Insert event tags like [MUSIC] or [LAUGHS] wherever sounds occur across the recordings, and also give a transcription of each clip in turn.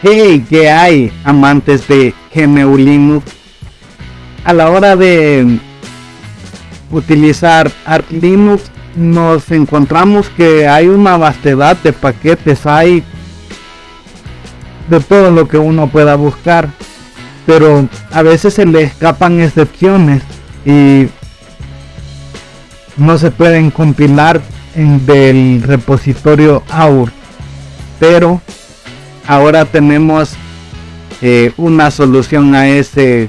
Hey, ¿qué hay, amantes de GNU Linux? A la hora de utilizar Arch Linux, nos encontramos que hay una vastedad de paquetes, hay de todo lo que uno pueda buscar, pero a veces se le escapan excepciones y no se pueden compilar en del repositorio AUR, pero ahora tenemos eh, una solución a ese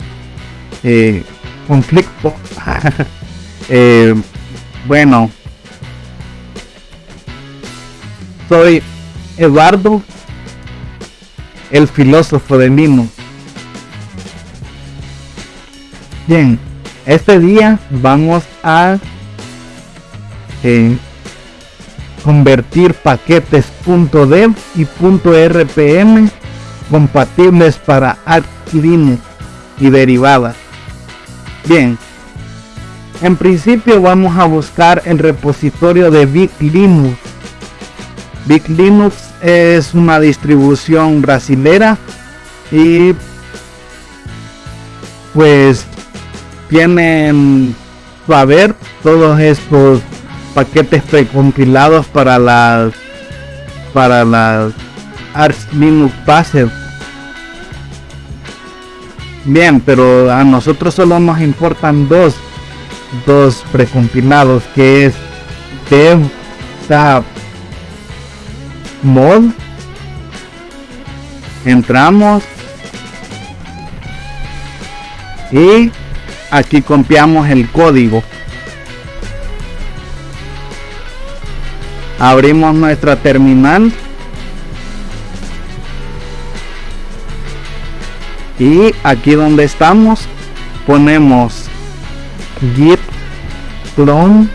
eh, conflicto. [LAUGHS] Eh, bueno, soy Eduardo, el filósofo de Mimo. Bien, este día vamos a convertir paquetes .dev y .rpm compatibles para Arch y derivadas. Bien, en principio vamos a buscar el repositorio de Linux. Big Linux es una distribución brasilera y pues tienen a ver todos estos paquetes precompilados para las para las Arch Linux Base. Bien, pero a nosotros solo nos importan dos, dos precompilados que es dev mod. Entramos y aquí copiamos el código. Abrimos nuestra terminal. Y aquí donde estamos ponemos git clone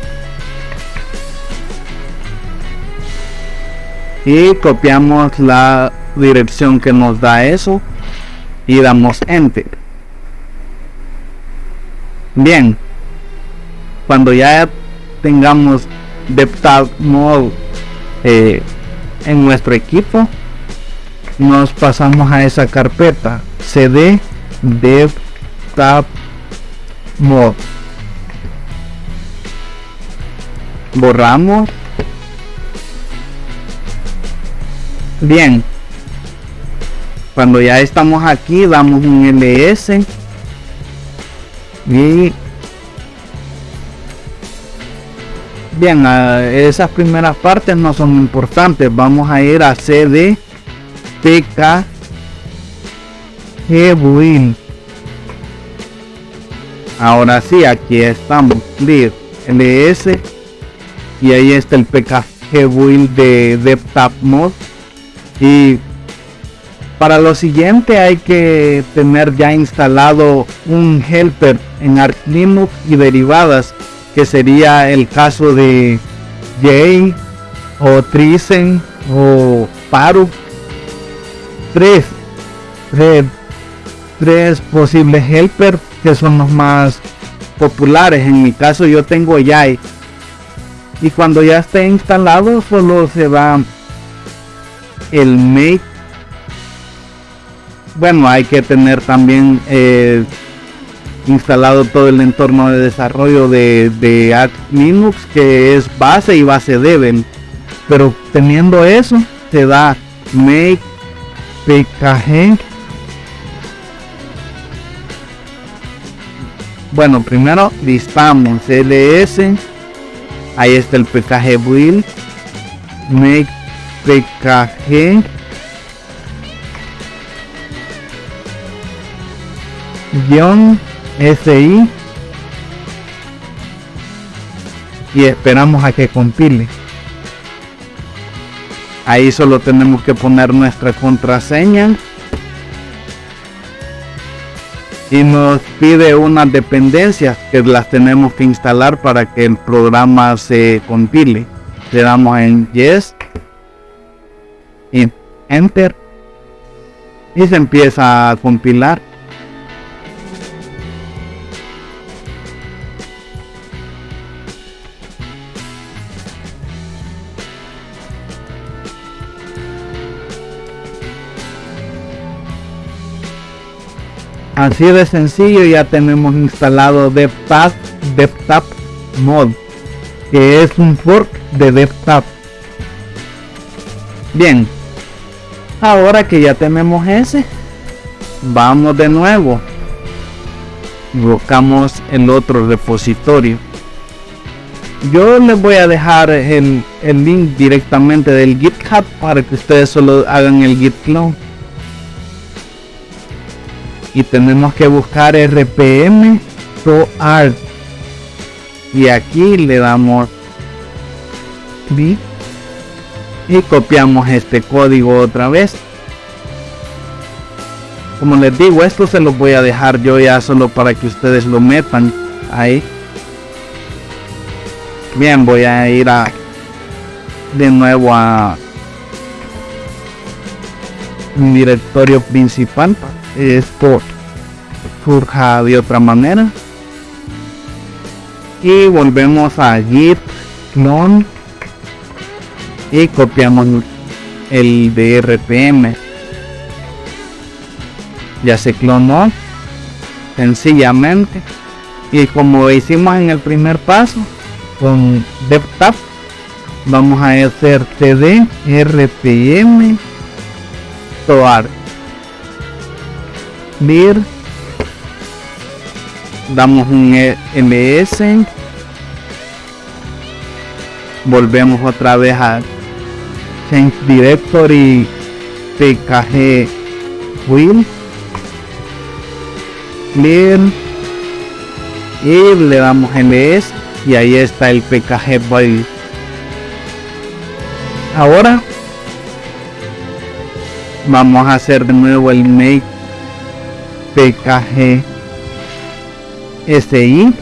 y copiamos la dirección que nos da eso y damos enter. Bien cuando ya tengamos DevTab Mode eh, en nuestro equipo, nos pasamos a esa carpeta cd DevTab Mode. Borramos. Bien. Cuando ya estamos aquí, damos un ls y Bien, esas primeras partes no son importantes. Vamos a ir a CD PK Build. Ahora sí, aquí estamos. Clear LS y ahí está el PKG Build de DevTap Mod. Y para lo siguiente hay que tener ya instalado un helper en Arch Linux y derivadas que sería el caso de Jay o Trisen o Paru. Tres, tres, posibles helper que son los más populares. En mi caso yo tengo Jay. Y cuando ya esté instalado solo se va el make. Bueno, hay que tener también eh, instalado todo el entorno de desarrollo de, de Linux que es base y base Debian. Pero teniendo eso te da make pkg bueno primero listamos ls ahí está el pkg build. Make pkg guion SI y esperamos a que compile. Ahí solo tenemos que poner nuestra contraseña y nos pide unas dependencias que las tenemos que instalar para que el programa se compile. Le damos en Yes y Enter y se empieza a compilar. Así de sencillo ya tenemos instalado DevTap, DevTap Mod, que es un fork de DevTap. Bien, ahora que ya tenemos ese, vamos de nuevo. Buscamos el otro repositorio. Yo les voy a dejar el, el link directamente del GitHub para que ustedes solo hagan el git clone y tenemos que buscar rpm art. Y aquí le damos clic y copiamos este código otra vez. Como les digo esto se los voy a dejar yo ya solo para que ustedes lo metan ahí. Bien voy a ir a de nuevo a un directorio principal esto surja de otra manera. Y volvemos a git clone y copiamos el de rpm ya se clonó sencillamente. Y como hicimos en el primer paso con devtap vamos a hacer td rpm toar mir. Damos un ms volvemos otra vez a change directory pkg will. Clear y le damos ms y ahí está el pkg build ahora vamos a hacer de nuevo el make pkg si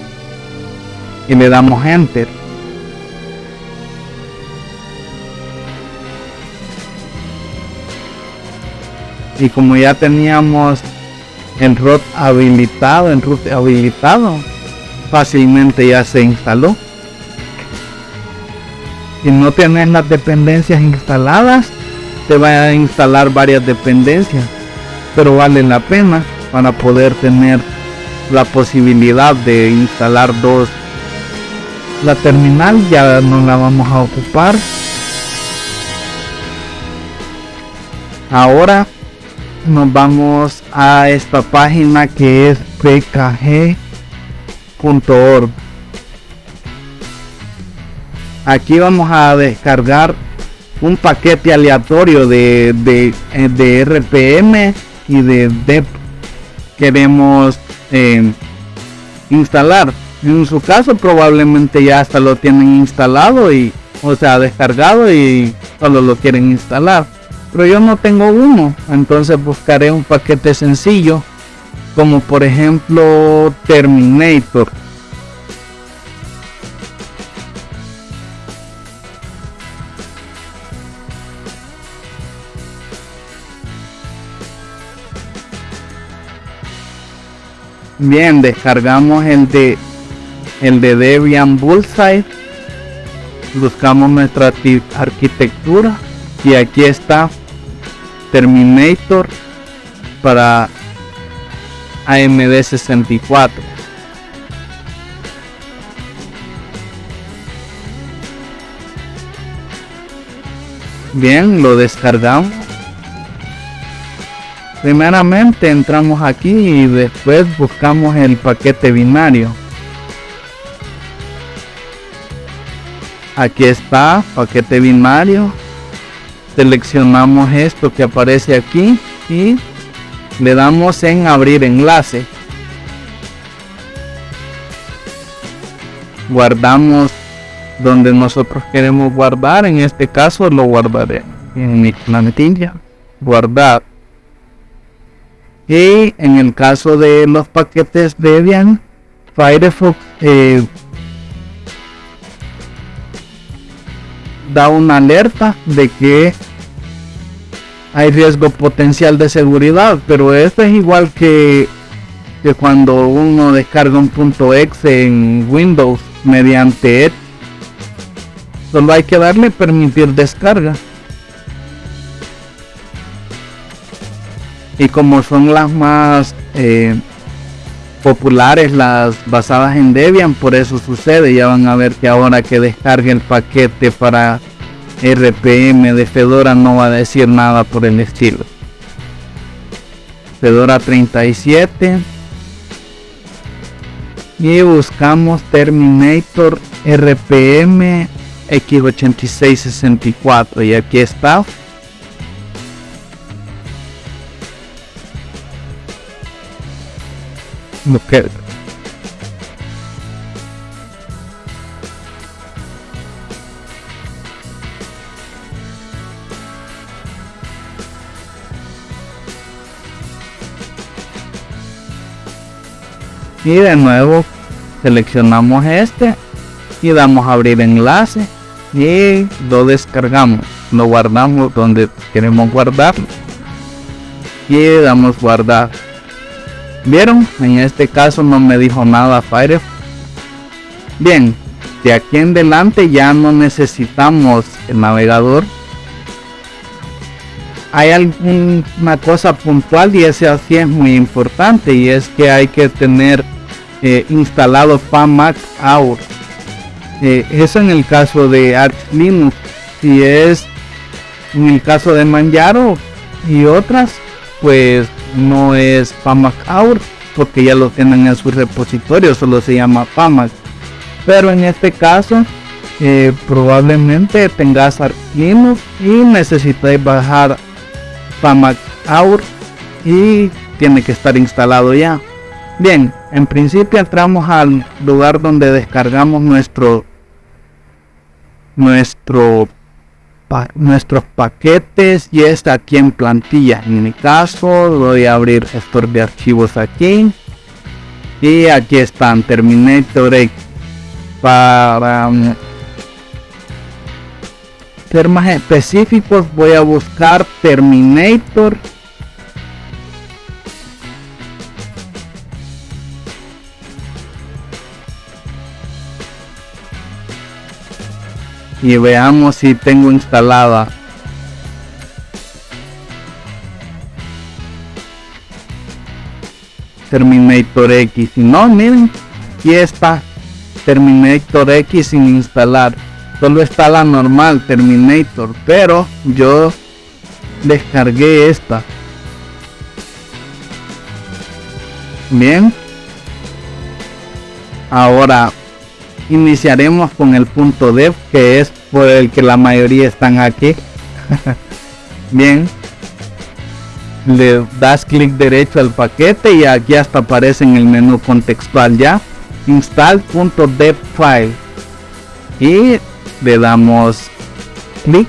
y le damos enter. Y como ya teníamos el root habilitado en root habilitado fácilmente ya se instaló. Si no tienes las dependencias instaladas te va a instalar varias dependencias pero vale la pena para poder tener la posibilidad de instalar dos. La terminal ya no la vamos a ocupar. Ahora nos vamos a esta página que es pkg.org aquí vamos a descargar un paquete aleatorio de, de, de rpm y de dep queremos eh, instalar. En su caso probablemente ya hasta lo tienen instalado y o sea descargado y solo lo quieren instalar. Pero yo no tengo uno, entonces buscaré un paquete sencillo como por ejemplo Terminator Bien, descargamos el de el de Debian Bullseye. Buscamos nuestra arquitectura y aquí está Terminator para AMD 64. Bien, lo descargamos primeramente entramos aquí y después buscamos el paquete binario. Aquí está paquete binario. Seleccionamos esto que aparece aquí y le damos en abrir enlace. Guardamos donde nosotros queremos guardar en este caso lo guardaré en mi planetilla. Guardar y en el caso de los paquetes Debian, Firefox eh, da una alerta de que hay riesgo potencial de seguridad, pero esto es igual que, que cuando uno descarga un punto .exe en Windows mediante Edge. Solo hay que darle permitir descarga. Y como son las más eh, populares, las basadas en Debian, por eso sucede. Ya van a ver que ahora que descargue el paquete para RPM de Fedora no va a decir nada por el estilo. Fedora 37 y buscamos Terminator RPM X8664 y aquí está Okay. Y de nuevo seleccionamos este y damos a abrir enlace y lo descargamos lo guardamos donde queremos guardar y damos guardar vieron en este caso no me dijo nada Firefox bien de aquí en adelante ya no necesitamos el navegador. Hay alguna cosa puntual y ese así es muy importante y es que hay que tener eh, instalado FAMAC AUR. Eh, eso en el caso de Arch Linux si es en el caso de Manjaro y otras pues no es FAMAC AUR porque ya lo tienen en su repositorio solo se llama FAMAC pero en este caso eh, probablemente tengas Linux y necesites bajar FAMAC AUR y tiene que estar instalado ya. Bien en principio entramos al lugar donde descargamos nuestro nuestro nuestros paquetes y está aquí en plantilla. En mi caso voy a abrir gestor de archivos aquí. Y aquí están Terminator X. Para um, ser más específicos voy a buscar Terminator y veamos si tengo instalada. Terminator X si no miren aquí está. Terminator X sin instalar. Solo está la normal Terminator pero yo descargué esta. Bien. Ahora iniciaremos con el punto dev que es por el que la mayoría están aquí. [LAUGHS] Bien. Le das clic derecho al paquete y aquí hasta aparece en el menú contextual ya. Install.dev file. Y le damos clic.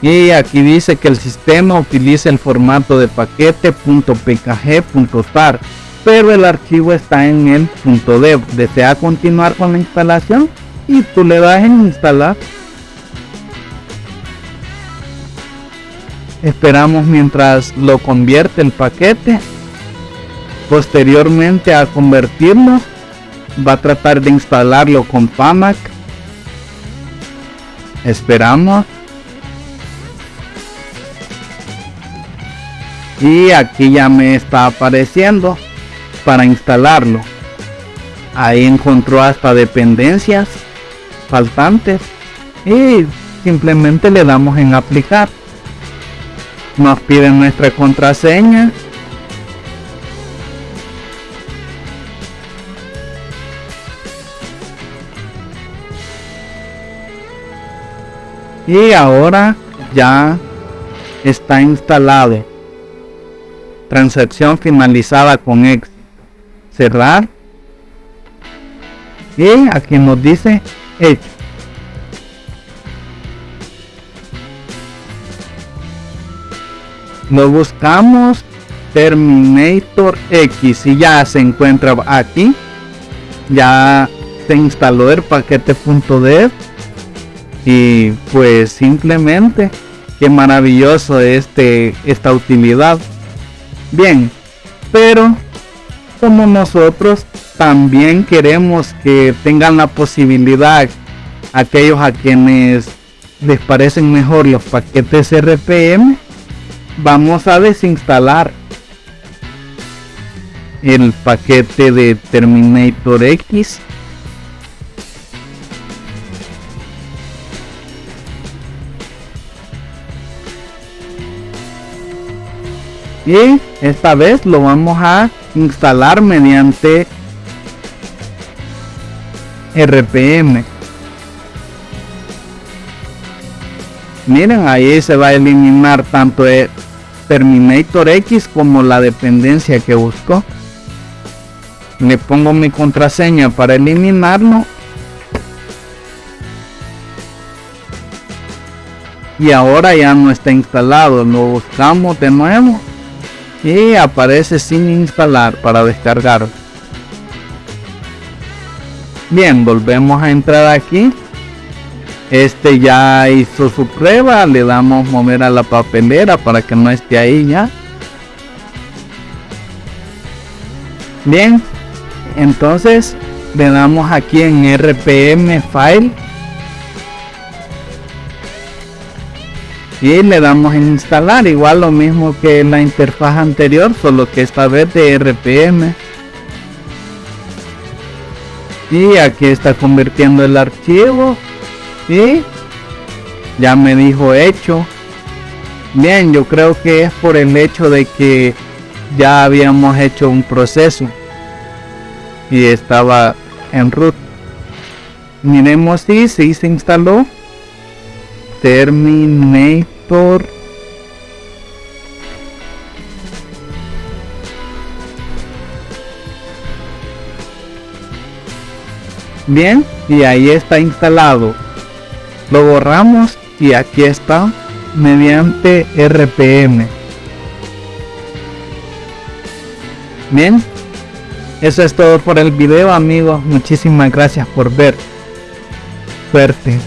Y aquí dice que el sistema utiliza el formato de paquete .pkg.tar pero el archivo está en el punto dev. Desea continuar con la instalación y tú le das en instalar. Esperamos mientras lo convierte el paquete. Posteriormente a convertirlo, va a tratar de instalarlo con PAMAC. Esperamos. Y aquí ya me está apareciendo para instalarlo. Ahí encontró hasta dependencias faltantes y simplemente le damos en aplicar. Nos piden nuestra contraseña. Y ahora ya está instalado. Transacción finalizada con éxito cerrar. Y aquí nos dice hecho. Lo buscamos Terminator X y ya se encuentra aquí. Ya se instaló el paquete .dev. Y pues simplemente qué maravilloso este esta utilidad. Bien pero como nosotros también queremos que tengan la posibilidad aquellos a quienes les parecen mejor los paquetes RPM, vamos a desinstalar el paquete de Terminator X y esta vez lo vamos a instalar mediante RPM miren ahí se va a eliminar tanto el Terminator X como la dependencia que busco le pongo mi contraseña para eliminarlo. Y ahora ya no está instalado lo buscamos de nuevo y aparece sin instalar para descargar. Bien volvemos a entrar aquí. Este ya hizo su prueba le damos mover a la papelera para que no esté ahí ya. Bien entonces le damos aquí en rpm file y le damos en instalar igual lo mismo que la interfaz anterior solo que esta vez de rpm y aquí está convirtiendo el archivo y ya me dijo hecho. Bien yo creo que es por el hecho de que ya habíamos hecho un proceso y estaba en root. Miremos si se instaló Bien y ahí está instalado. Lo borramos y aquí está mediante rpm bien eso es todo por el video amigos muchísimas gracias por ver. Suerte